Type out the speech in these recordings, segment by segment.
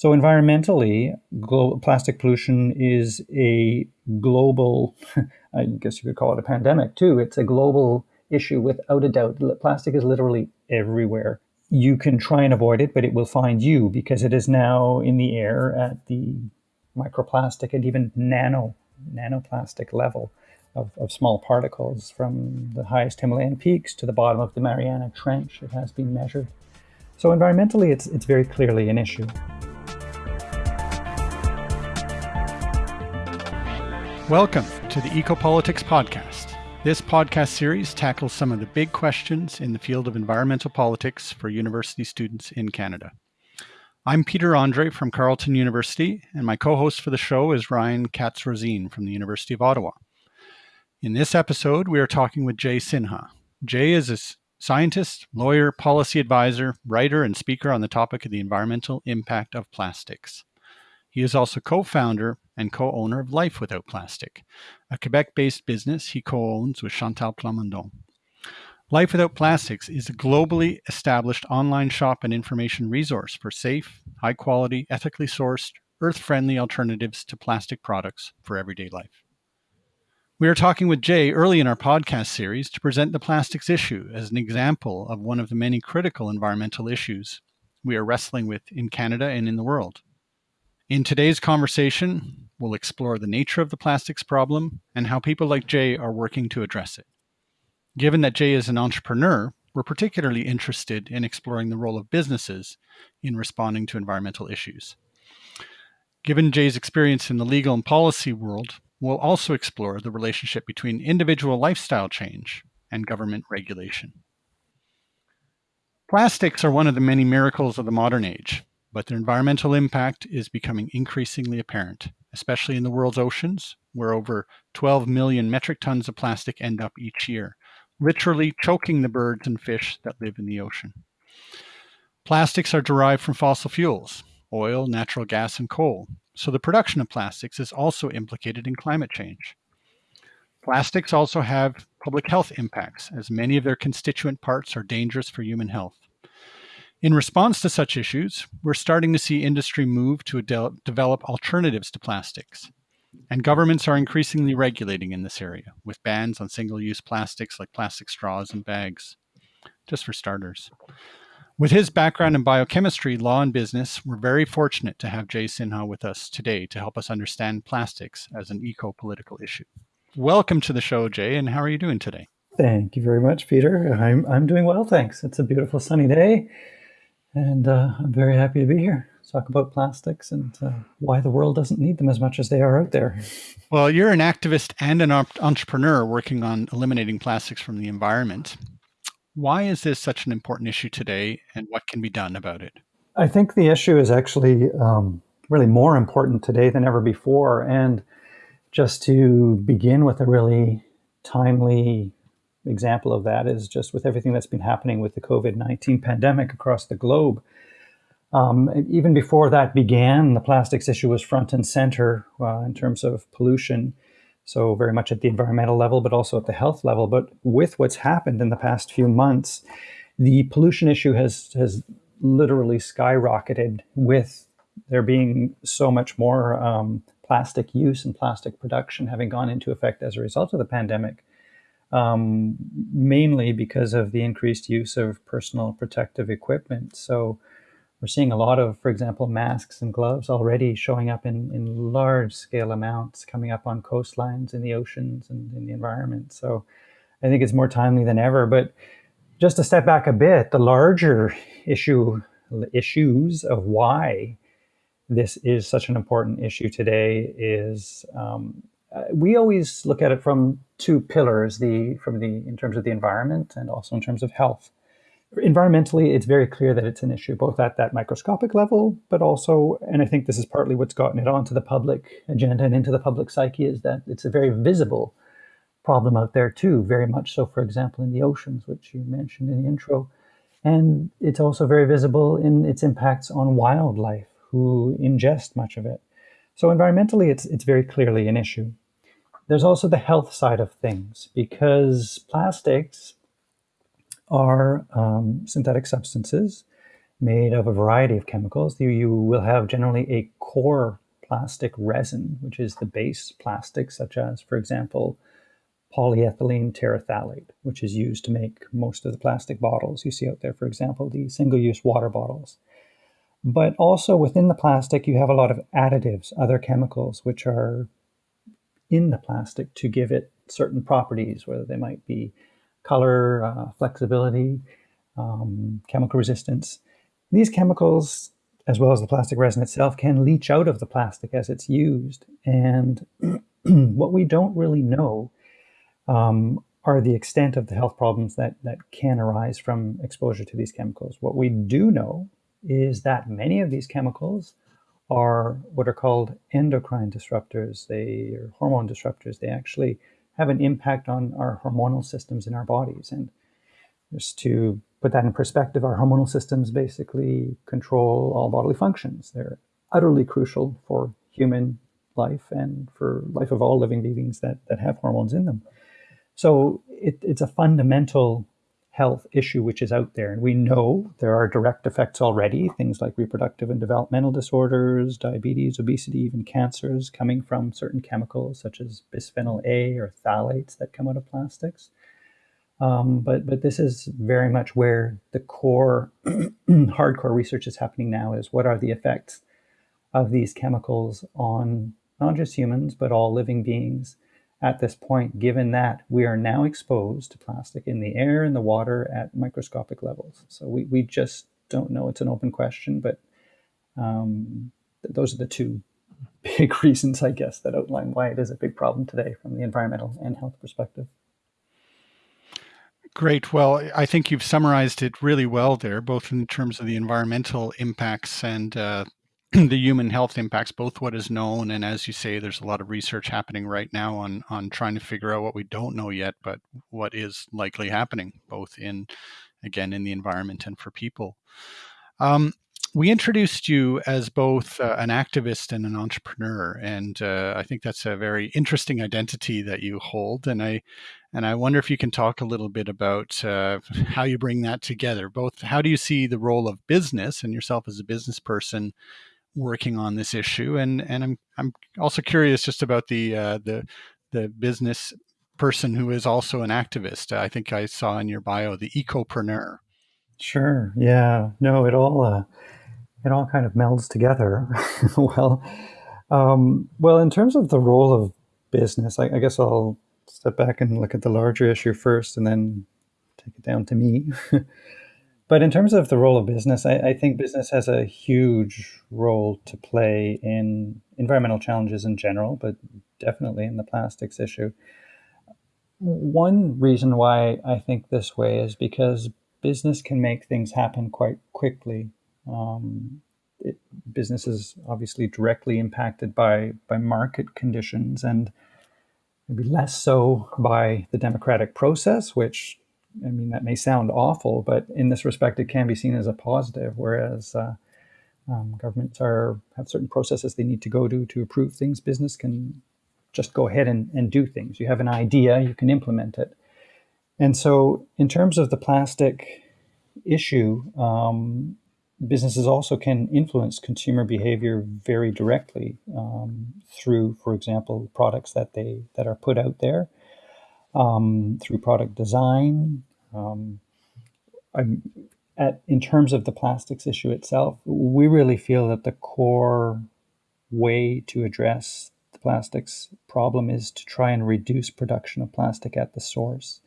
So environmentally, plastic pollution is a global, I guess you could call it a pandemic too. It's a global issue without a doubt. Plastic is literally everywhere. You can try and avoid it, but it will find you because it is now in the air at the microplastic and even nano nanoplastic level of, of small particles from the highest Himalayan peaks to the bottom of the Mariana Trench. It has been measured. So environmentally, it's, it's very clearly an issue. Welcome to the Ecopolitics Podcast. This podcast series tackles some of the big questions in the field of environmental politics for university students in Canada. I'm Peter Andrée from Carleton University, and my co host for the show is Ryan Katz Rosene from the University of Ottawa. In this episode, we are talking with Jay Sinha. Jay is a scientist, lawyer, policy advisor, writer, and speaker on the topic of the environmental impact of plastics. He is also co founder and co owner of Life Without Plastic, a Quebec based business he co owns with Chantal Plamondon. Life Without Plastics is a globally established online shop and information resource for safe, high quality, ethically sourced, earth friendly alternatives to plastic products for everyday life. We are talking with Jay early in our podcast series to present the plastics issue as an example of one of the many critical environmental issues we are wrestling with in Canada and in the world. In today's conversation, we'll explore the nature of the plastics problem and how people like Jay are working to address it. Given that Jay is an entrepreneur, we're particularly interested in exploring the role of businesses in responding to environmental issues. Given Jay's experience in the legal and policy world, we'll also explore the relationship between individual lifestyle change and government regulation. Plastics are one of the many miracles of the modern age, but their environmental impact is becoming increasingly apparent, especially in the world's oceans, where over 12 million metric tons of plastic end up each year, literally choking the birds and fish that live in the ocean. Plastics are derived from fossil fuels, oil, natural gas, and coal, so the production of plastics is also implicated in climate change. Plastics also have public health impacts, as many of their constituent parts are dangerous for human health. In response to such issues, we're starting to see industry move to de- develop alternatives to plastics. And governments are increasingly regulating in this area, with bans on single use plastics like plastic straws and bags, just for starters. With his background in biochemistry, law, and business, we're very fortunate to have Jay Sinha with us today to help us understand plastics as an eco political issue. Welcome to the show, Jay, and how are you doing today? Thank you very much, Peter. I'm, I'm doing well, thanks. It's a beautiful sunny day and uh, I'm very happy to be here. Talk about plastics and uh, why the world doesn't need them as much as they are out there. Well, you're an activist and an entrepreneur working on eliminating plastics from the environment. Why is this such an important issue today, and what can be done about it? I think the issue is actually um, really more important today than ever before. And just to begin with a really timely example of that is just with everything that's been happening with the COVID 19 pandemic across the globe. Um, even before that began, the plastics issue was front and center uh, in terms of pollution. So, very much at the environmental level, but also at the health level. But with what's happened in the past few months, the pollution issue has, has literally skyrocketed with there being so much more um, plastic use and plastic production having gone into effect as a result of the pandemic um, mainly because of the increased use of personal protective equipment. So we're seeing a lot of, for example, masks and gloves already showing up in, in large scale amounts coming up on coastlines, in the oceans, and in the environment. So I think it's more timely than ever. But just to step back a bit, the larger issue issues of why this is such an important issue today is um, uh, we always look at it from two pillars the from the in terms of the environment and also in terms of health. Environmentally it's very clear that it's an issue both at that microscopic level but also and i think this is partly what's gotten it onto the public agenda and into the public psyche is that it's a very visible problem out there too very much so for example in the oceans which you mentioned in the intro. And it's also very visible in its impacts on wildlife who ingest much of it. So environmentally it's it's very clearly an issue there's also the health side of things because plastics are um, synthetic substances made of a variety of chemicals. You, you will have generally a core plastic resin, which is the base plastic, such as, for example, polyethylene terephthalate, which is used to make most of the plastic bottles you see out there, for example, the single use water bottles. But also within the plastic, you have a lot of additives, other chemicals, which are in the plastic to give it certain properties, whether they might be color, uh, flexibility, um, chemical resistance. These chemicals, as well as the plastic resin itself, can leach out of the plastic as it's used. And what we don't really know um, are the extent of the health problems that, that can arise from exposure to these chemicals. What we do know is that many of these chemicals are what are called endocrine disruptors. They are hormone disruptors. They actually have an impact on our hormonal systems in our bodies. And just to put that in perspective, our hormonal systems basically control all bodily functions. They're utterly crucial for human life and for life of all living beings that, that have hormones in them. So it, it's a fundamental health issue which is out there. And we know there are direct effects already, things like reproductive and developmental disorders, diabetes, obesity, even cancers coming from certain chemicals such as bisphenol A or phthalates that come out of plastics. Um, but but this is very much where the core hardcore research is happening now is what are the effects of these chemicals on not just humans but all living beings at this point, given that we are now exposed to plastic in the air and the water at microscopic levels. So we, we just don't know. It's an open question, but um, th- those are the two big reasons, I guess, that outline why it is a big problem today from the environmental and health perspective. Great. Well, I think you've summarized it really well there, both in terms of the environmental impacts and uh, the human health impacts, both what is known and as you say, there's a lot of research happening right now on on trying to figure out what we don't know yet, but what is likely happening, both in again in the environment and for people. Um, we introduced you as both uh, an activist and an entrepreneur, and uh, I think that's a very interesting identity that you hold. And I and I wonder if you can talk a little bit about uh, how you bring that together. Both, how do you see the role of business and yourself as a business person working on this issue, and and I'm I'm also curious just about the uh, the the business person who is also an activist. I think I saw in your bio the ecopreneur. Sure. Yeah. No. It all uh, it all kind of melds together. well, um, well, in terms of the role of business, I, I guess I'll step back and look at the larger issue first, and then take it down to me. But in terms of the role of business, I, I, think business has a huge role to play in environmental challenges in general, but definitely in the plastics issue. One reason why I think this way is because business can make things happen quite quickly. Um, it, business is obviously directly impacted by by market conditions and maybe less so by the democratic process, which I mean, that may sound awful, but in this respect, it can be seen as a positive. Whereas uh, um, governments are have certain processes they need to go to to approve things. Business can just go ahead and, and do things. You have an idea, you can implement it. And so, in terms of the plastic issue, um, businesses also can influence consumer behavior very directly um, through, for example, products that they that are put out there um, through product design. Um, at, in terms of the plastics issue itself, we really feel that the core way to address the plastics problem is to try and reduce production of plastic at the source.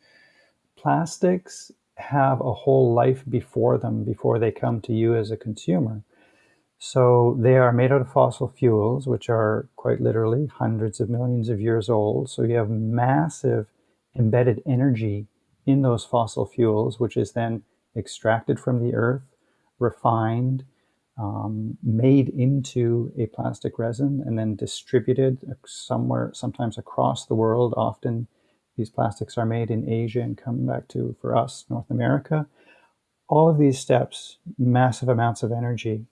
Plastics have a whole life before them before they come to you as a consumer. So they are made out of fossil fuels, which are quite literally hundreds of millions of years old. So you have massive embedded energy in those fossil fuels, which is then extracted from the earth, refined, um, made into a plastic resin, and then distributed somewhere, sometimes across the world. Often these plastics are made in Asia and come back to, for us, North America. All of these steps, massive amounts of energy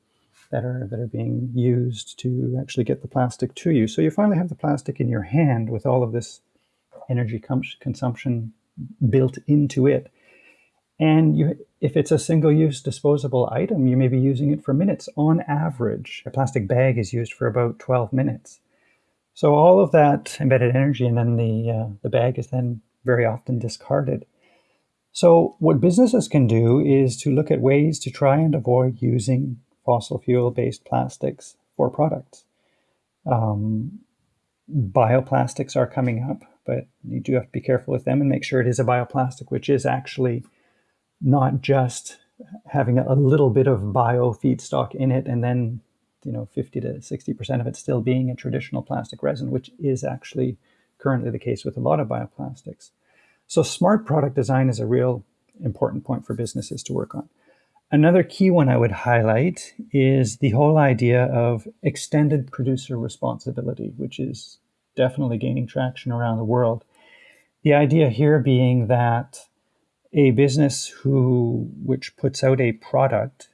that are that are being used to actually get the plastic to you. So you finally have the plastic in your hand with all of this energy consumption built into it. And you, if it's a single use disposable item, you may be using it for minutes. On average, a plastic bag is used for about 12 minutes. So all of that embedded energy, and then the, uh, the bag is then very often discarded. So what businesses can do is to look at ways to try and avoid using fossil fuel-based plastics for products. Um, bioplastics are coming up, but you do have to be careful with them and make sure it is a bioplastic, which is actually not just having a little bit of bio feedstock in it and then you know 50 to 60 percent of it still being a traditional plastic resin which is actually currently the case with a lot of bioplastics. So smart product design is a real important point for businesses to work on. Another key one i would highlight is the whole idea of extended producer responsibility which is definitely gaining traction around the world the idea here being that a business who which puts out a product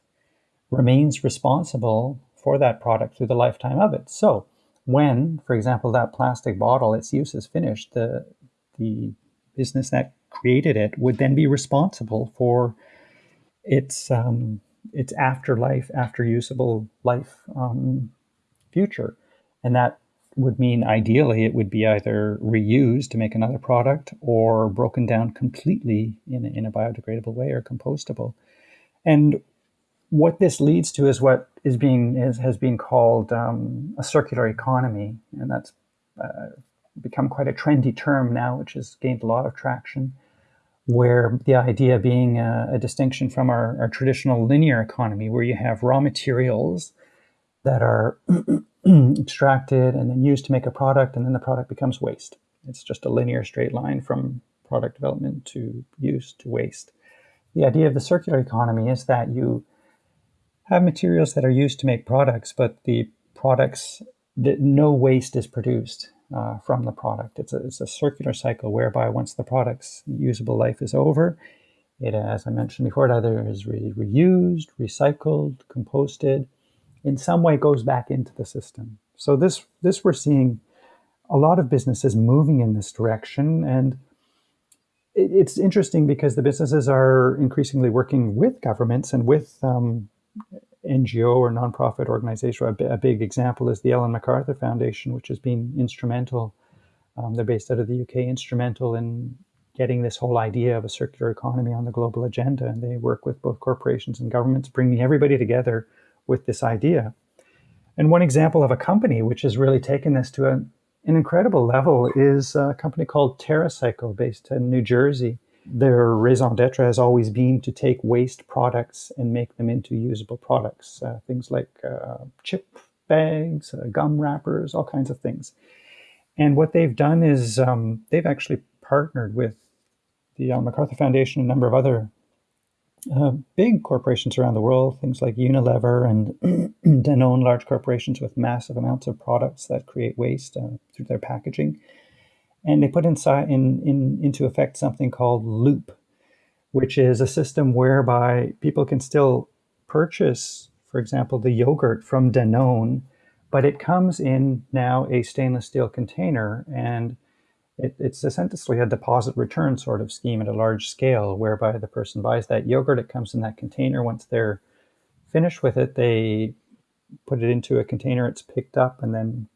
remains responsible for that product through the lifetime of it. So when, for example, that plastic bottle, its use is finished, the the business that created it would then be responsible for its um, its afterlife, after usable life um, future, and that would mean ideally it would be either reused to make another product or broken down completely in a, in a biodegradable way or compostable. And what this leads to is what is being is, has been called um, a circular economy, and that's uh, become quite a trendy term now, which has gained a lot of traction. Where the idea being a, a distinction from our, our traditional linear economy, where you have raw materials that are extracted and then used to make a product, and then the product becomes waste. It's just a linear straight line from product development to use to waste. The idea of the circular economy is that you have materials that are used to make products, but the products, that no waste is produced uh, from the product. It's a, it's a circular cycle whereby once the product's usable life is over, it, as I mentioned before, it either is re reused, recycled, composted, in some way goes back into the system. So this, this we're seeing a lot of businesses moving in this direction. And it, it's interesting because the businesses are increasingly working with governments and with um, NGO or nonprofit organization. A, a, big example is the Ellen MacArthur Foundation, which has been instrumental. Um, they're based out of the UK, instrumental in getting this whole idea of a circular economy on the global agenda. And they work with both corporations and governments, bringing everybody together with this idea. And one example of a company which has really taken this to a, an incredible level is a company called TerraCycle based in New Jersey. Their raison d'etre has always been to take waste products and make them into usable products. Uh, things like uh, chip bags, uh, gum wrappers, all kinds of things. And what they've done is um, they've actually partnered with the Ellen MacArthur Foundation, a number of other uh, big corporations around the world, things like Unilever and Danone, large corporations with massive amounts of products that create waste uh, through their packaging. And they put inside in, in, into effect something called Loop, which is a system whereby people can still purchase, for example, the yogurt from Danone, but it comes in now a stainless steel container and it, it's essentially a deposit return sort of scheme at a large scale, whereby the person buys that yogurt, it comes in that container. Once they're finished with it, they put it into a container, it's picked up, and then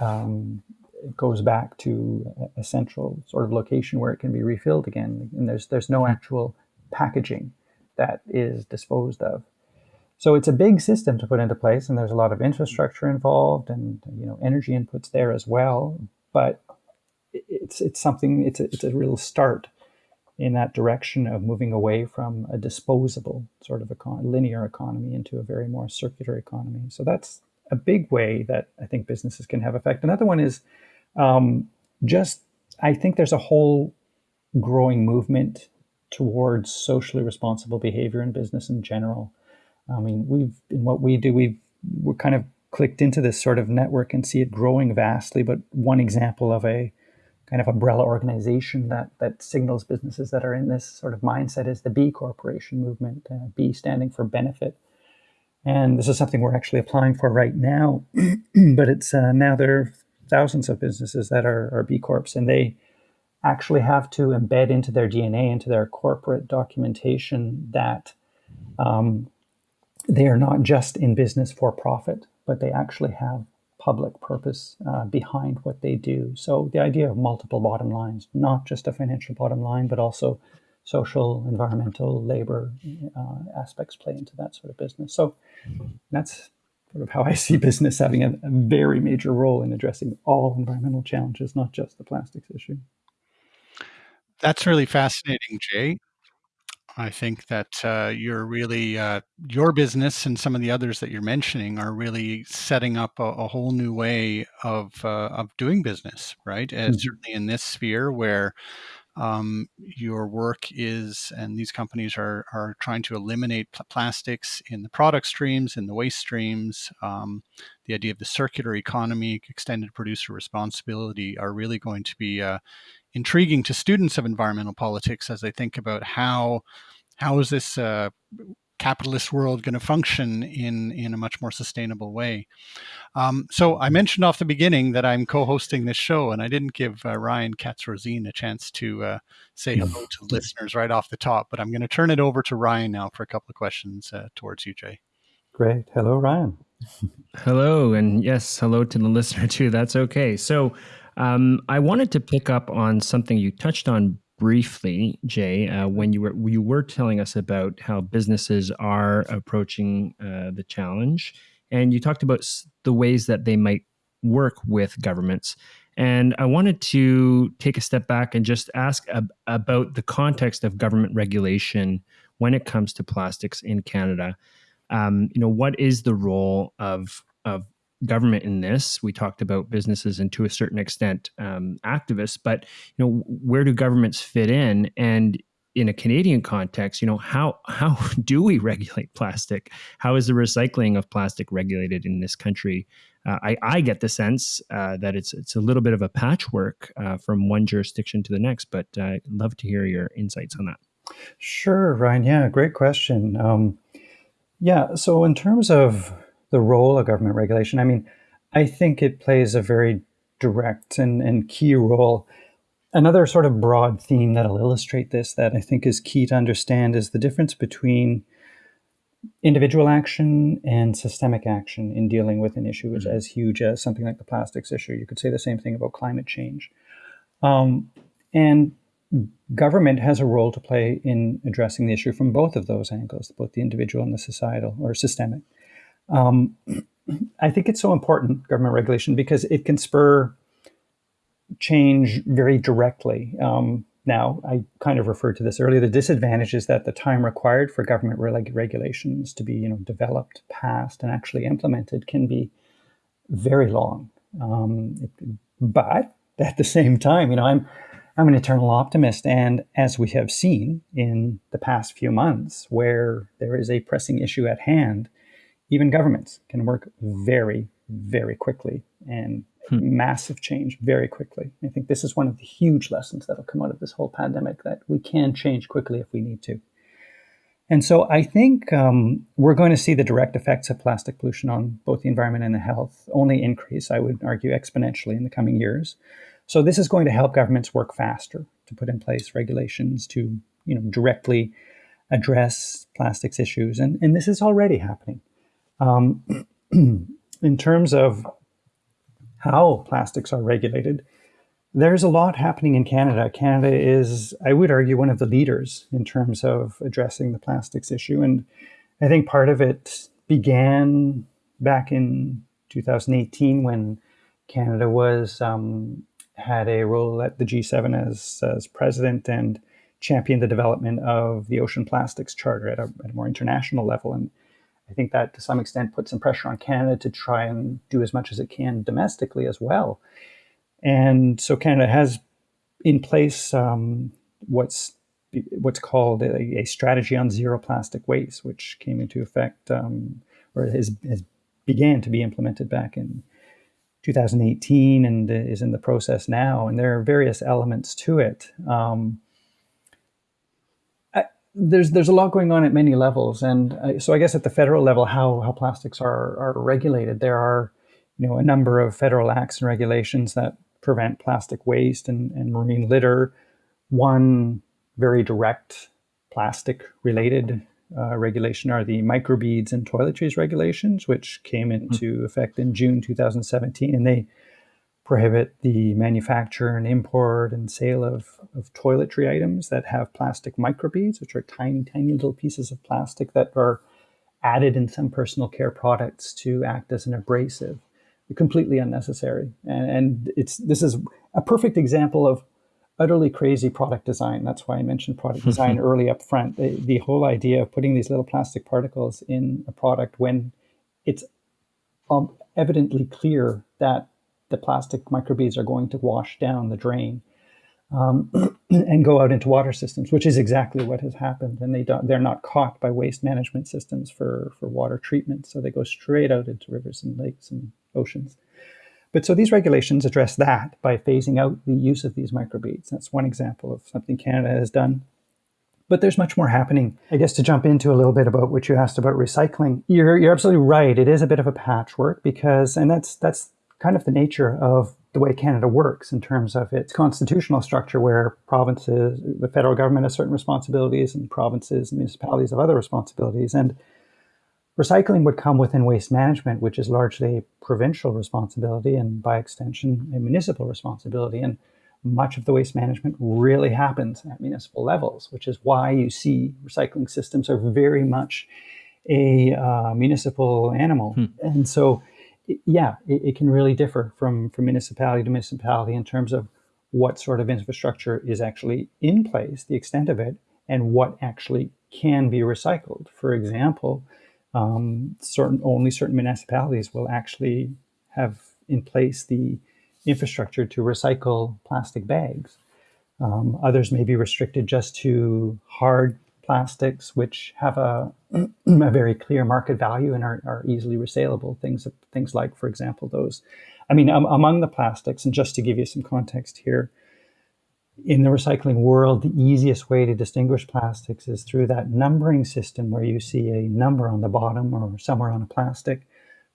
um, it goes back to a central sort of location where it can be refilled again. And there's there's no actual packaging that is disposed of. So it's a big system to put into place, and there's a lot of infrastructure involved, and you know energy inputs there as well. But it's it's something it's a, it's a real start in that direction of moving away from a disposable sort of econ- linear economy into a very more circular economy. So that's a big way that I think businesses can have effect. Another one is um, just I think there's a whole growing movement towards socially responsible behavior in business in general. I mean, we've in what we do, we've we're kind of clicked into this sort of network and see it growing vastly. But one example of a kind of umbrella organization that that signals businesses that are in this sort of mindset is the B Corporation movement. Uh, B standing for benefit, and this is something we're actually applying for right now. but it's uh, now there are thousands of businesses that are, are B Corps, and they actually have to embed into their DNA, into their corporate documentation that um, they are not just in business for profit, but they actually have public purpose uh, behind what they do. So the idea of multiple bottom lines, not just a financial bottom line, but also social, environmental, labor uh, aspects play into that sort of business. So that's sort of how I see business having a, a very major role in addressing all environmental challenges, not just the plastics issue. That's really fascinating, Jay. I think that uh, you're really uh, your business and some of the others that you're mentioning are really setting up a, a whole new way of uh, of doing business, right? And mm-hmm. certainly in this sphere where um, your work is, and these companies are are trying to eliminate pl- plastics in the product streams, in the waste streams. Um, the idea of the circular economy, extended producer responsibility, are really going to be uh, intriguing to students of environmental politics as they think about how how is this uh, capitalist world going to function in in a much more sustainable way. Um, so I mentioned off the beginning that I'm co-hosting this show, and I didn't give uh, Ryan Katz-Rosene a chance to uh, say hello to listeners right off the top. But I'm going to turn it over to Ryan now for a couple of questions uh, towards you, Jay. Great. Hello, Ryan. hello, and yes, hello to the listener too. That's okay. So um, I wanted to pick up on something you touched on briefly, Jay, uh, when you were you were telling us about how businesses are approaching uh, the challenge, and you talked about the ways that they might work with governments. And I wanted to take a step back and just ask ab- about the context of government regulation when it comes to plastics in Canada. Um, you know, what is the role of of government in this. We talked about businesses and to a certain extent um, activists, but you know where do governments fit in? And in a Canadian context, you know how how do we regulate plastic? How is the recycling of plastic regulated in this country? Uh, I, I get the sense uh, that it's it's a little bit of a patchwork uh, from one jurisdiction to the next, but uh, I'd love to hear your insights on that. Sure, Ryan. Yeah, great question. Um, yeah, so in terms of the role of government regulation, I mean, I think it plays a very direct and, and key role. Another sort of broad theme that'll illustrate this that I think is key to understand is the difference between individual action and systemic action in dealing with an issue mm-hmm. as huge as something like the plastics issue. You could say the same thing about climate change. Um, and government has a role to play in addressing the issue from both of those angles, both the individual and the societal or systemic. Um, I think it's so important, government regulation, because it can spur change very directly. Um, now, I kind of referred to this earlier. The disadvantage is that the time required for government reg- regulations to be, you know, developed, passed, and actually implemented can be very long. Um, it, but at the same time, you know, I'm I'm an eternal optimist, and as we have seen in the past few months, where there is a pressing issue at hand, even governments can work very, very quickly and hmm. massive change very quickly. I think this is one of the huge lessons that'll come out of this whole pandemic that we can change quickly if we need to. And so I think um, we're going to see the direct effects of plastic pollution on both the environment and the health only increase, I would argue, exponentially in the coming years. So this is going to help governments work faster to put in place regulations to, you know, directly address plastics issues. And, and this is already happening. Um, in terms of how plastics are regulated, there's a lot happening in Canada. Canada is, I would argue, one of the leaders in terms of addressing the plastics issue. And I think part of it began back in 2018 when Canada was um, had a role at the G7 as, as president and championed the development of the Ocean Plastics Charter at a, at a more international level. And I think that to some extent puts some pressure on Canada to try and do as much as it can domestically as well. And so Canada has in place um, what's what's called a, a, strategy on zero plastic waste, which came into effect um, or has, has began to be implemented back in 2018 and is in the process now. And there are various elements to it. Um, there's there's a lot going on at many levels, and uh, so I guess at the federal level, how how plastics are are regulated, there are you know a number of federal acts and regulations that prevent plastic waste and, and marine litter. One very direct plastic related uh, regulation are the microbeads and toiletries regulations, which came into mm. effect in June 2017. And they prohibit the manufacture and import and sale of, of toiletry items that have plastic microbeads, which are tiny, tiny little pieces of plastic that are added in some personal care products to act as an abrasive. Completely unnecessary. And, and it's this is a perfect example of utterly crazy product design. That's why I mentioned product design early up front. The, the, whole idea of putting these little plastic particles in a product when it's um, evidently clear that the plastic microbeads are going to wash down the drain um, and go out into water systems, which is exactly what has happened. And they they're not caught by waste management systems for, for water treatment. So they go straight out into rivers and lakes and oceans. But so these regulations address that by phasing out the use of these microbeads. That's one example of something Canada has done. But there's much more happening. I guess to jump into a little bit about what you asked about recycling, you're, you're absolutely right. It is a bit of a patchwork because, and that's that's kind of the nature of the way Canada works in terms of its constitutional structure, where provinces, the federal government has certain responsibilities, and provinces and municipalities have other responsibilities. And Recycling would come within waste management, which is largely a provincial responsibility and by extension, a municipal responsibility. And much of the waste management really happens at municipal levels, which is why you see recycling systems are very much a uh, municipal animal. Hmm. And so, yeah, it, it, can really differ from, from municipality to municipality in terms of what sort of infrastructure is actually in place, the extent of it, and what actually can be recycled. For example, um, certain only certain municipalities will actually have in place the infrastructure to recycle plastic bags. Um, others may be restricted just to hard plastics, which have a, a very clear market value and are, are, easily resaleable. Things, things like, for example, those. I mean, um, among the plastics, and just to give you some context here, in the recycling world, the easiest way to distinguish plastics is through that numbering system where you see a number on the bottom or somewhere on a plastic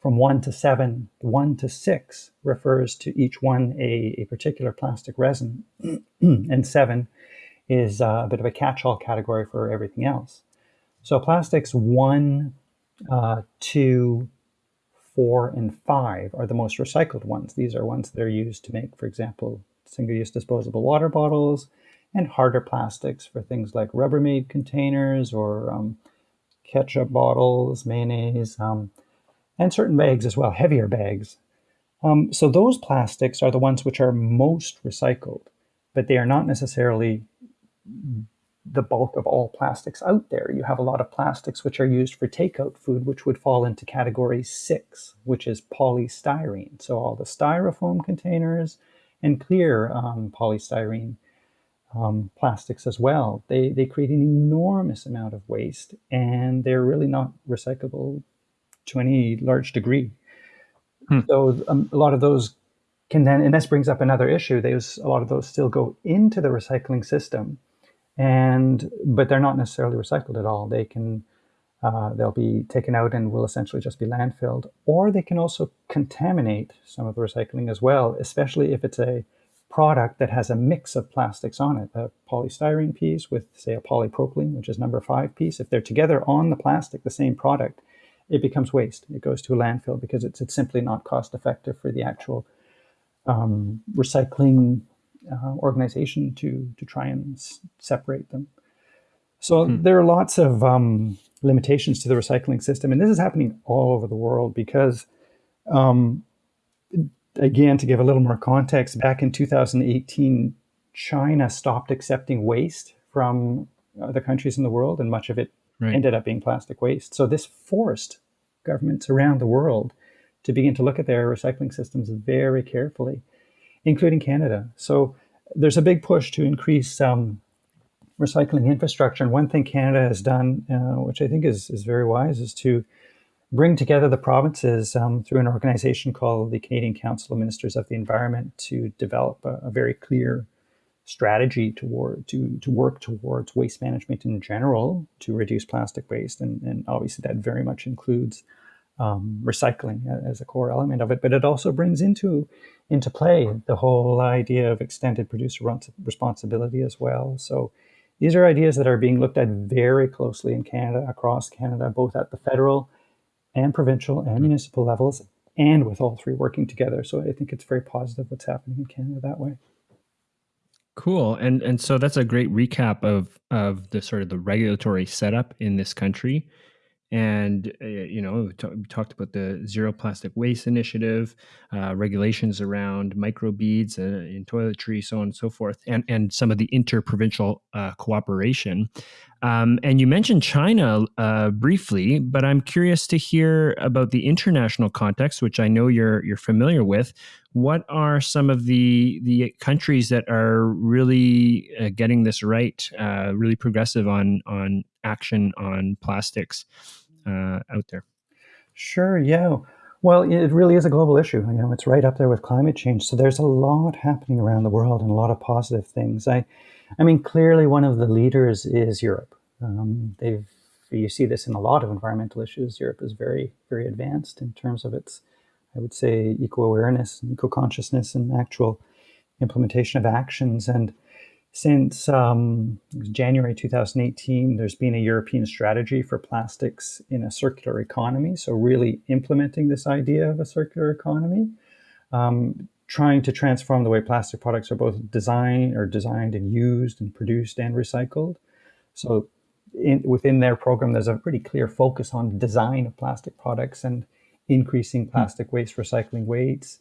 from one to seven. One to six refers to each one a, a particular plastic resin, and seven is a bit of a catch all category for everything else. So, plastics one, uh, two, four, and five are the most recycled ones. These are ones that are used to make, for example, single-use disposable water bottles, and harder plastics for things like Rubbermaid containers or um, ketchup bottles, mayonnaise, um, and certain bags as well, heavier bags. Um, so those plastics are the ones which are most recycled, but they are not necessarily the bulk of all plastics out there. You have a lot of plastics which are used for takeout food, which would fall into category six, which is polystyrene. So all the styrofoam containers, and clear um, polystyrene um, plastics as well. They, they create an enormous amount of waste and they're really not recyclable to any large degree. Hmm. So um, a lot of those can then, and this brings up another issue. There's a lot of those still go into the recycling system, and but they're not necessarily recycled at all. They can uh, they'll be taken out and will essentially just be landfilled. Or they can also contaminate some of the recycling as well, especially if it's a product that has a mix of plastics on it, a polystyrene piece with, say, a polypropylene, which is number five piece. If they're together on the plastic, the same product, it becomes waste. It goes to a landfill because it's, it's simply not cost effective for the actual um, recycling uh, organization to, to try and s- separate them. So hmm. there are lots of um, limitations to the recycling system. And this is happening all over the world because, um, again, to give a little more context, back in 2018, China stopped accepting waste from other countries in the world, and much of it right. ended up being plastic waste. So this forced governments around the world to begin to look at their recycling systems very carefully, including Canada. So there's a big push to increase um, recycling infrastructure. And one thing Canada has done, uh, which I think is, is very wise, is to bring together the provinces um, through an organization called the Canadian Council of Ministers of the Environment to develop a, a very clear strategy toward to, to work towards waste management in general to reduce plastic waste. And, and obviously that very much includes um, recycling as a core element of it, but it also brings into into play the whole idea of extended producer responsibility as well. So these are ideas that are being looked at very closely in Canada, across Canada, both at the federal and provincial and mm-hmm. municipal levels, and with all three working together. So I think it's very positive what's happening in Canada that way. Cool, and and so that's a great recap of of the sort of the regulatory setup in this country and uh, you know we, we, talked about the zero plastic waste initiative uh, regulations around microbeads uh, in toiletry so on and so forth and and some of the interprovincial uh, cooperation. Um, and you mentioned china uh, briefly but i'm curious to hear about the international context which i know you're you're familiar with. What are some of the the countries that are really uh, getting this right really progressive on on action on plastics out there? Sure. Yeah. Well, it really is a global issue. You know, it's right up there with climate change. So there's a lot happening around the world and a lot of positive things. I, I mean, clearly one of the leaders is Europe. Um, they've you see this in a lot of environmental issues. Europe is very, very advanced in terms of its, I would say, eco awareness, eco consciousness, and actual implementation of actions. And since um, January 2018, there's been a European strategy for plastics in a circular economy. So, really implementing this idea of a circular economy, um, trying to transform the way plastic products are both designed or designed and used and produced and recycled. So, in, within their program, there's a pretty clear focus on design of plastic products and increasing plastic waste recycling rates,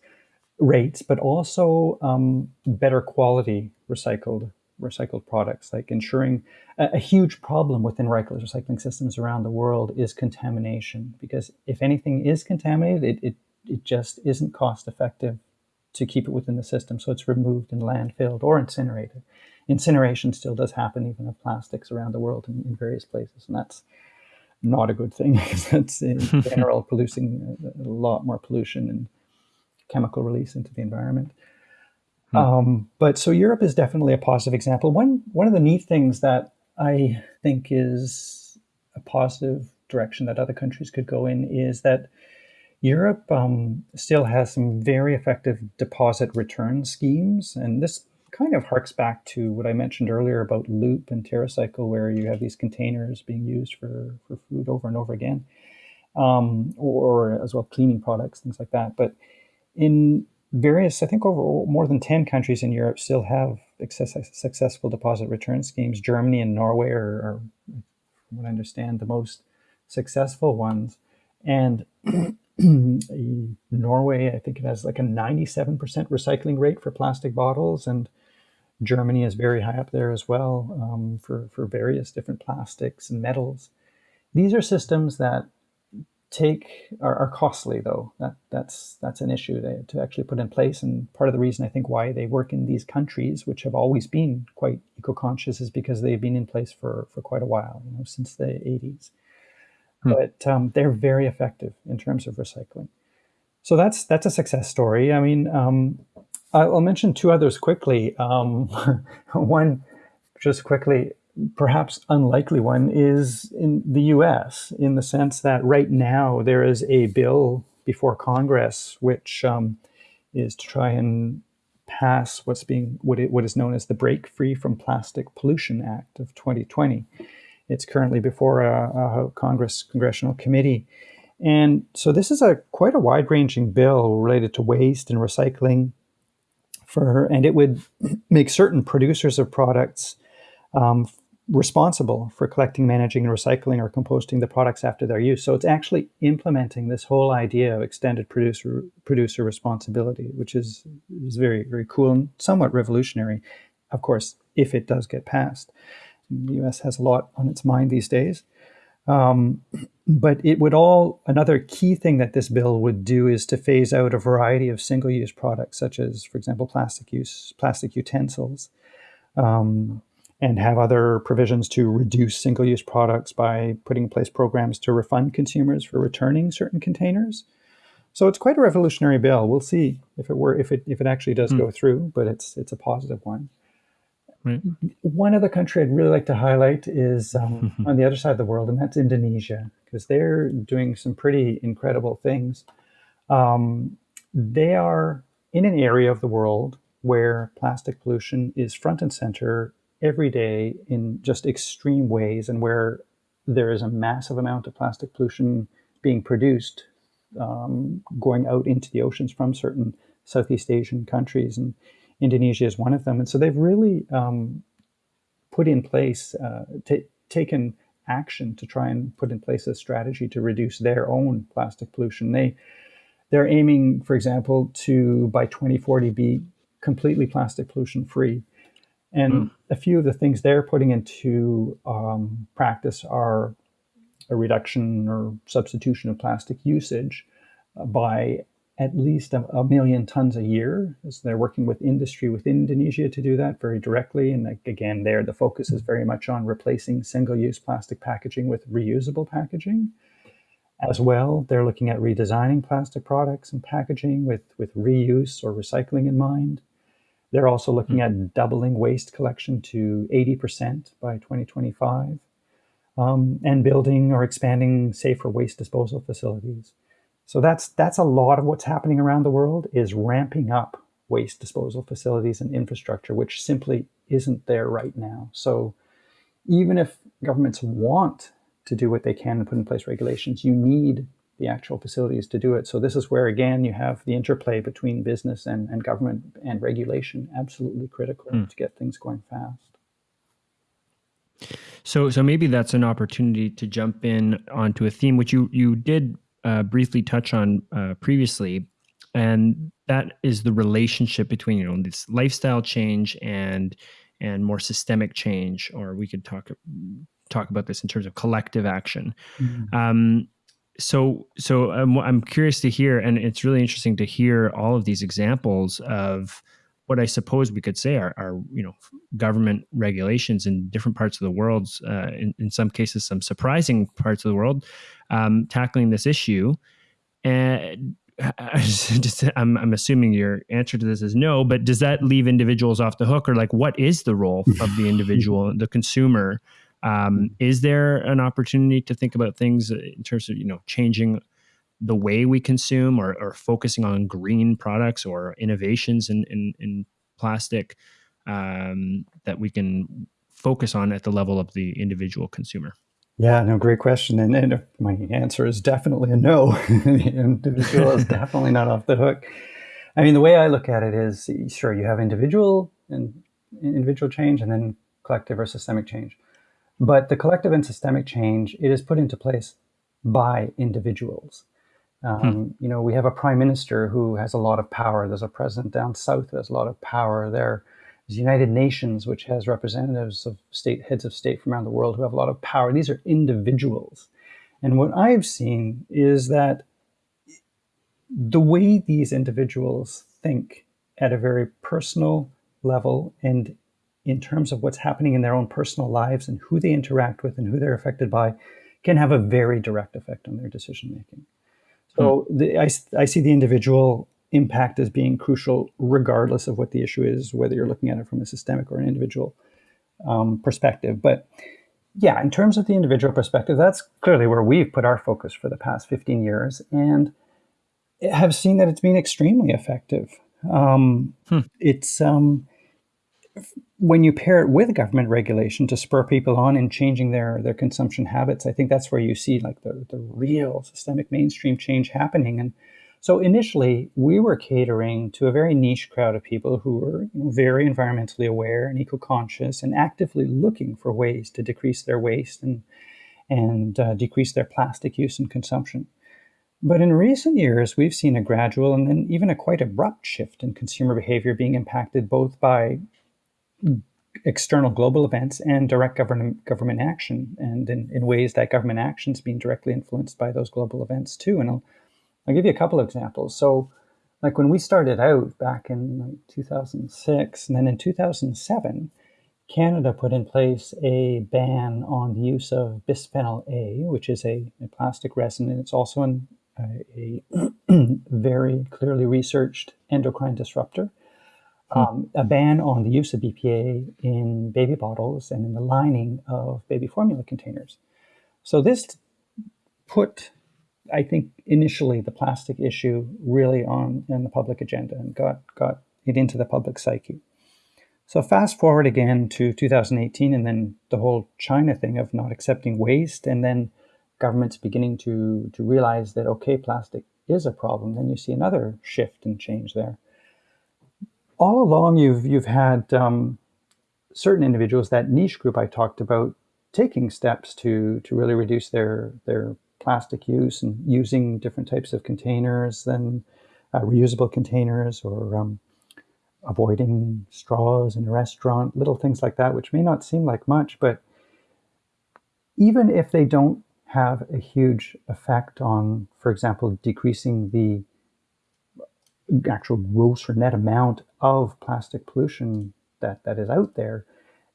rates, but also um, better quality recycled recycled products, like ensuring a, a, huge problem within recycling systems around the world is contamination. Because if anything is contaminated, it, it, it just isn't cost effective to keep it within the system. So it's removed and landfilled or incinerated. Incineration still does happen even of plastics around the world in, in various places. And that's not a good thing because that's in general producing a, uh, a lot more pollution and chemical release into the environment. Hmm. Um, but so Europe is definitely a positive example. One one of the neat things that I think is a positive direction that other countries could go in is that Europe um, still has some very effective deposit return schemes, and this kind of harks back to what I mentioned earlier about Loop and TerraCycle, where you have these containers being used for, for food over and over again, um, or, or as well cleaning products, things like that. But in various, I think over more than 10 countries in Europe still have successful deposit return schemes. Germany and Norway are, are, from what I understand, the most successful ones. And Norway, I think it has like a 97% recycling rate for plastic bottles. And Germany is very high up there as well um, for, for various different plastics and metals. These are systems that take are, are, costly though. That that's that's an issue to, to actually put in place. And part of the reason i think why they work in these countries which have always been quite eco-conscious is because they've been in place for for quite a while you know since the 80s hmm. but um, they're very effective in terms of recycling. So that's that's a success story. I mean um, i'll mention two others quickly. Um, one just quickly perhaps unlikely one is in the US, in the sense that right now there is a bill before Congress which um, is to try and pass what's being what, it, what is known as the Break Free from Plastic Pollution Act of 2020. It's currently before a, a Congress congressional committee. And so this is a quite a wide-ranging bill related to waste and recycling for her, and it would make certain producers of products um, responsible for collecting, managing, and recycling or composting the products after their use. So it's actually implementing this whole idea of extended producer producer responsibility, which is is very very cool and somewhat revolutionary. Of course, if it does get passed, the U.S. has a lot on its mind these days. Um, but it would all another key thing that this bill would do is to phase out a variety of single-use products, such as, for example, plastic use, plastic utensils. Um, and have other provisions to reduce single-use products by putting in place programs to refund consumers for returning certain containers. So it's quite a revolutionary bill. We'll see if it were if it if it actually does mm. go through, but it's it's a positive one. Right. One other country I'd really like to highlight is um, on the other side of the world, and that's Indonesia. because they're doing some pretty incredible things. Um, they are in an area of the world where plastic pollution is front and center every day in just extreme ways, and where there is a massive amount of plastic pollution being produced um, going out into the oceans from certain Southeast Asian countries, and Indonesia is one of them. And so they've really um, put in place, uh, taken action to try and put in place a strategy to reduce their own plastic pollution. They they're aiming, for example, to by 2040 be completely plastic pollution free. And mm. a few of the things they're putting into um, practice are a reduction or substitution of plastic usage uh, by at least a, a, million tons a year. As they're working with industry within Indonesia to do that very directly. And again, there the focus is very much on replacing single-use plastic packaging with reusable packaging. As well, they're looking at redesigning plastic products and packaging with, with reuse or recycling in mind. They're also looking mm-hmm. at doubling waste collection to 80% by 2025 um, and building or expanding safer waste disposal facilities. So that's that's a lot of what's happening around the world is ramping up waste disposal facilities and infrastructure, which simply isn't there right now. So even if governments want to do what they can and put in place regulations, you need the actual facilities to do it. So this is where again you have the interplay between business and, and government and regulation absolutely critical mm. to get things going fast. So, so maybe that's an opportunity to jump in onto a theme which you you did uh, briefly touch on uh, previously, and that is the relationship between you know this lifestyle change and and more systemic change, or we could talk talk about this in terms of collective action. Mm-hmm. Um, so so I'm, I'm curious to hear, and it's really interesting to hear all of these examples of what I suppose we could say are, are you know government regulations in different parts of the world, uh, in, in some cases some surprising parts of the world, um, tackling this issue. And just, I'm, I'm assuming your answer to this is no, but does that leave individuals off the hook, or like what is the role of the individual, the consumer? Um, is there an opportunity to think about things in terms of you know changing the way we consume or, or focusing on green products or innovations in, in, in plastic um, that we can focus on at the level of the individual consumer? Yeah, no, great question. And, and my answer is definitely a no. the individual is definitely not off the hook. I mean, the way I look at it is sure, you have individual and individual change and then collective or systemic change. But the collective and systemic change, it is put into place by individuals. Hmm. Um, hmm. You know, we have a prime minister who has a lot of power. There's a president down south who has a lot of power. There's United Nations, which has representatives of state heads of state from around the world who have a lot of power. These are individuals. And what I've seen is that the way these individuals think at a very personal level and in terms of what's happening in their own personal lives and who they interact with and who they're affected by can have a very direct effect on their decision making. So hmm. the, I, I see the individual impact as being crucial, regardless of what the issue is, whether you're looking at it from a systemic or an individual um, perspective. But yeah, in terms of the individual perspective, that's clearly where we've put our focus for the past 15 years and have seen that it's been extremely effective. Um, hmm. It's um, when you pair it with government regulation to spur people on in changing their their consumption habits, I think that's where you see like the, the real systemic mainstream change happening. And so initially, we were catering to a very niche crowd of people who were you know, very environmentally aware and eco-conscious and actively looking for ways to decrease their waste and and uh, decrease their plastic use and consumption. But in recent years, we've seen a gradual and then even a quite abrupt shift in consumer behavior being impacted both by external global events and direct government government action, and in, in ways that government action is being directly influenced by those global events too. And I'll I'll give you a couple of examples. So, like when we started out back in like 2006, and then in 2007, Canada put in place a ban on the use of bisphenol A, which is a, a plastic resin, and it's also an, a, a very clearly researched endocrine disruptor. Hmm. um, a ban on the use of BPA in baby bottles and in the lining of baby formula containers. So this put, I think, initially the plastic issue really on in the public agenda and got got it into the public psyche. So fast forward again to 2018, and then the whole China thing of not accepting waste, and then governments beginning to to realize that okay, plastic is a problem. Then you see another shift and change there. All along, you've you've had um, certain individuals, that niche group I talked about, taking steps to to really reduce their their plastic use and using different types of containers than uh, reusable containers or um, avoiding straws in a restaurant, little things like that, which may not seem like much, but even if they don't have a huge effect on, for example, decreasing the actual gross or net amount of plastic pollution that, that is out there,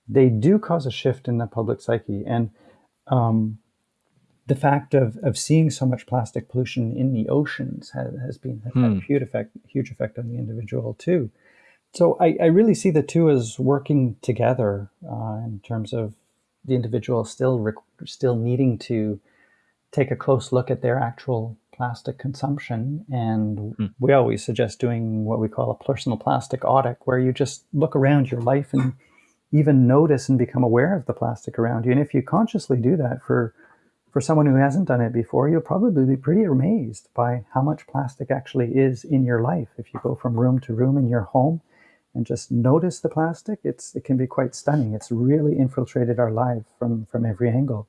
they do cause a shift in the public psyche. And um, the fact of, of seeing so much plastic pollution in the oceans has, has been has hmm. had a huge effect, huge effect on the individual too. So I, I really see the two as working together uh, in terms of the individual still rec- still needing to take a close look at their actual plastic consumption. And hmm. we always suggest doing what we call a personal plastic audit, where you just look around your life and even notice and become aware of the plastic around you. And if you consciously do that for for someone who hasn't done it before, you'll probably be pretty amazed by how much plastic actually is in your life. If you go from room to room in your home and just notice the plastic, it's it can be quite stunning. It's really infiltrated our life from from every angle.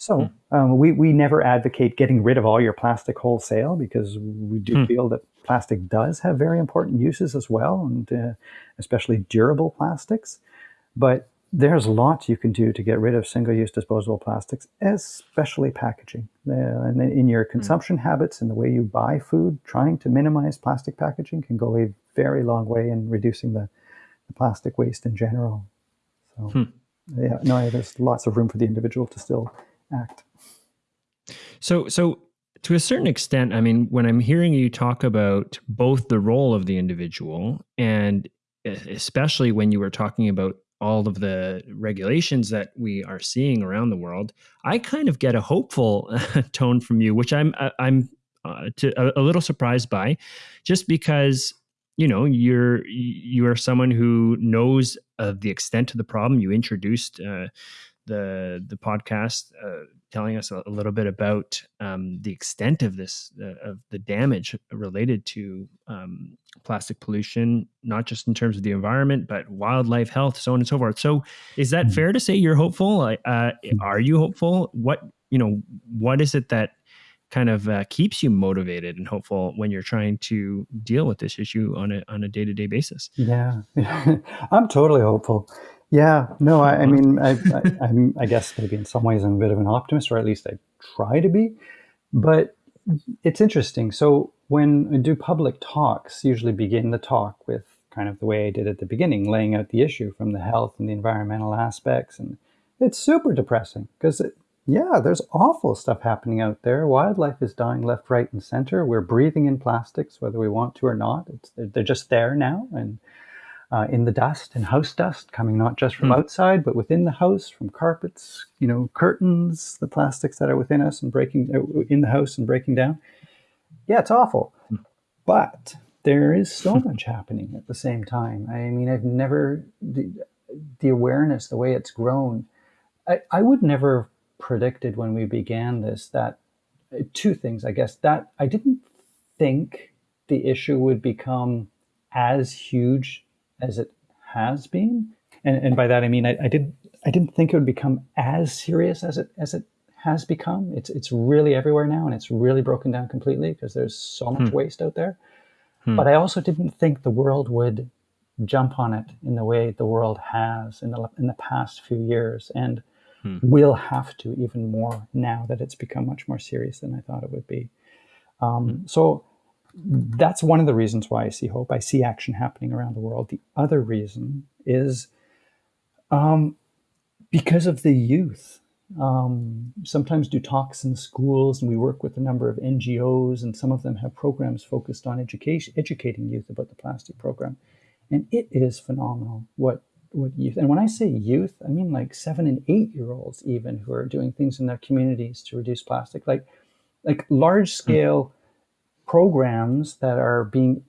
So hmm. um, we we never advocate getting rid of all your plastic wholesale because we do hmm. feel that plastic does have very important uses as well, and uh, especially durable plastics. But there's lots you can do to get rid of single-use disposable plastics, especially packaging. Uh, and in your hmm. consumption mm. habits and the way you buy food, trying to minimize plastic packaging can go a very long way in reducing the, the plastic waste in general. So, hmm. yeah, no, there's lots of room for the individual to still act. So, so to a certain extent, I mean, when I'm hearing you talk about both the role of the individual and especially when you were talking about all of the regulations that we are seeing around the world, I kind of get a hopeful tone from you, which I'm uh, I'm uh, to, a, a, little surprised by, just because you know you're you are someone who knows of the extent of the problem. You introduced uh, the the podcast uh, telling us a, a, little bit about um, the extent of this uh, of the damage related to um, plastic pollution, not just in terms of the environment, but wildlife health, so on and so forth. So, is that mm-hmm. fair to say you're hopeful? Uh, mm-hmm. are you hopeful? What you know, what is it that kind of uh, keeps you motivated and hopeful when you're trying to deal with this issue on a on a day to day basis? Yeah, I'm totally hopeful. Yeah, no, I, I mean, I, I, am I guess maybe in some ways I'm a bit of an optimist, or at least I try to be. But it's interesting. So when I do public talks, usually begin the talk with kind of the way I did at the beginning, laying out the issue from the health and the environmental aspects, and it's super depressing because yeah, there's awful stuff happening out there. Wildlife is dying left, right, and center. We're breathing in plastics, whether we want to or not. It's, they're just there now, and uh, in the dust and house dust coming not just from mm. outside but within the house from carpets you know curtains the plastics that are within us and breaking uh, in the house and breaking down yeah it's awful mm. but there is so much happening at the same time i mean i've never the, the awareness the way it's grown I, I would never predicted when we began this that uh, two things i guess that i didn't think the issue would become as huge as it has been. And, and by that I mean I, I didn't I didn't think it would become as serious as it as it has become. It's it's really everywhere now, and it's really broken down completely because there's so much hmm. waste out there. Hmm. But I also didn't think the world would jump on it in the way the world has in the in the past few years, and hmm. will have to even more now that it's become much more serious than I thought it would be. Um, hmm. so that's one of the reasons why I see hope. I see action happening around the world. The other reason is um, because of the youth. Um, sometimes do talks in schools, and we work with a number of NGOs, and some of them have programs focused on education, educating youth about the plastic program, and it is phenomenal what what youth. And when I say youth, I mean like seven and eight year olds even who are doing things in their communities to reduce plastic. Like like large scale mm. Programs that are being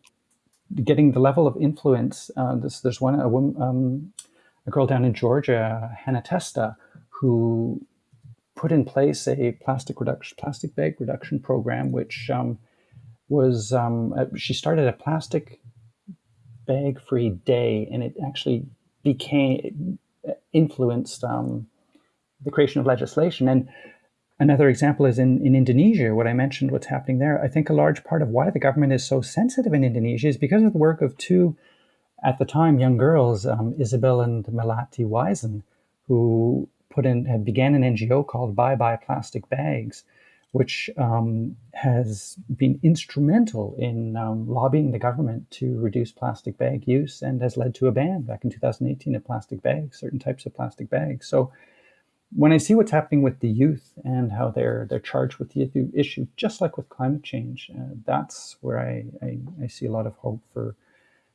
getting the level of influence. Uh, this, there's one a, woman, um, a girl down in Georgia, Hannah Testa, who put in place a plastic reduction, plastic bag reduction program, which um, was um, she started a plastic bag free day, and it actually became influenced um, the creation of legislation. And another example is in, in Indonesia, what I mentioned, what's happening there. I think a large part of why the government is so sensitive in Indonesia is because of the work of two, at the time, young girls, um, Isabel and Melati Wijsen, who put in began an NGO called Bye Bye Plastic Bags, which um, has been instrumental in um, lobbying the government to reduce plastic bag use and has led to a ban back in 2018 of plastic bags, certain types of plastic bags. So when I see what's happening with the youth and how they're they're charged with the issue, just like with climate change, uh, that's where I, I, I, see a lot of hope for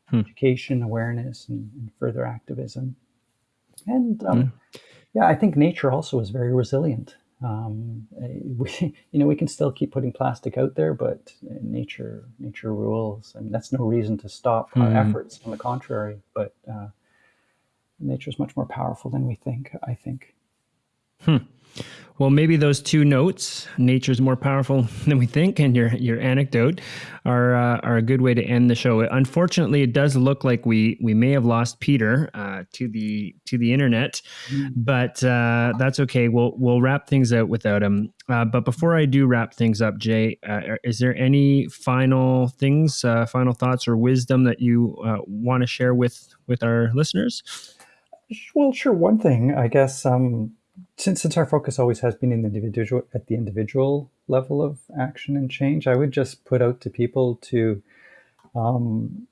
hmm. education, awareness, and, and, further activism. And um, hmm. yeah, I think nature also is very resilient um, eh, we, you know, we can still keep putting plastic out there, but nature, nature rules, and that's no reason to stop our efforts. On the contrary, but uh, nature is much more powerful than we think. I think. Hmm. Well, maybe those two notes, nature's more powerful than we think, and your your anecdote are uh, are a good way to end the show. Unfortunately, it does look like we we may have lost Peter uh, to the to the internet, mm. but uh, that's okay. We'll we'll wrap things out without him. Uh, but before I do wrap things up, Jay, uh, is there any final things, uh, final thoughts, or wisdom that you want to share with with our listeners? Well, sure. One thing, I guess. Um, since since our focus always has been in the individual at the individual level of action and change, I would just put out to people to um,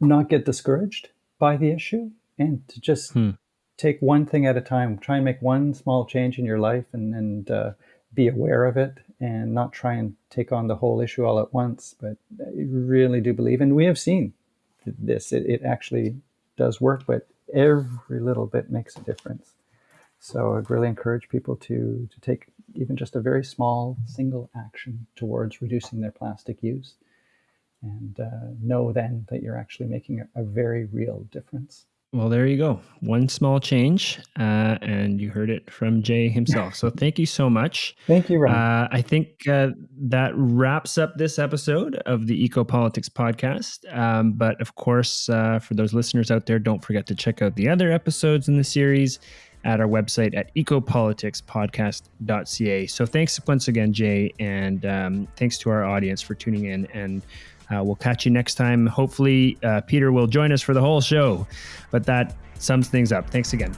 not get discouraged by the issue and to just hmm. take one thing at a time. Try and make one small change in your life and and uh, be aware of it and not try and take on the whole issue all at once. But I really do believe, and we have seen this. It, it actually does work, but every little bit makes a difference. So I'd really encourage people to, to take even just a very small single action towards reducing their plastic use and uh, know then that you're actually making a, a, very real difference. Well, there you go. One small change, uh, and you heard it from Jay himself. So thank you so much. Thank you, Ron. Uh, I think uh, that wraps up this episode of the Eco Politics podcast. Um, but of course, uh, for those listeners out there, don't forget to check out the other episodes in the series at our website at ecopoliticspodcast.ca. So thanks once again, Jay, and um, thanks to our audience for tuning in. And uh, we'll catch you next time. Hopefully, uh, Peter will join us for the whole show. But that sums things up. Thanks again.